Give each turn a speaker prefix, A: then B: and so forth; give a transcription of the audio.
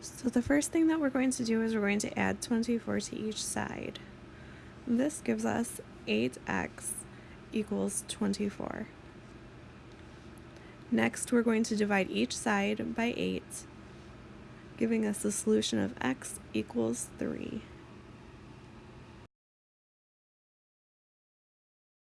A: So the first thing that we're going to do is we're going to add 24 to each side. This gives us 8x equals 24. Next, we're going to divide each side by 8, giving us the solution of x equals 3.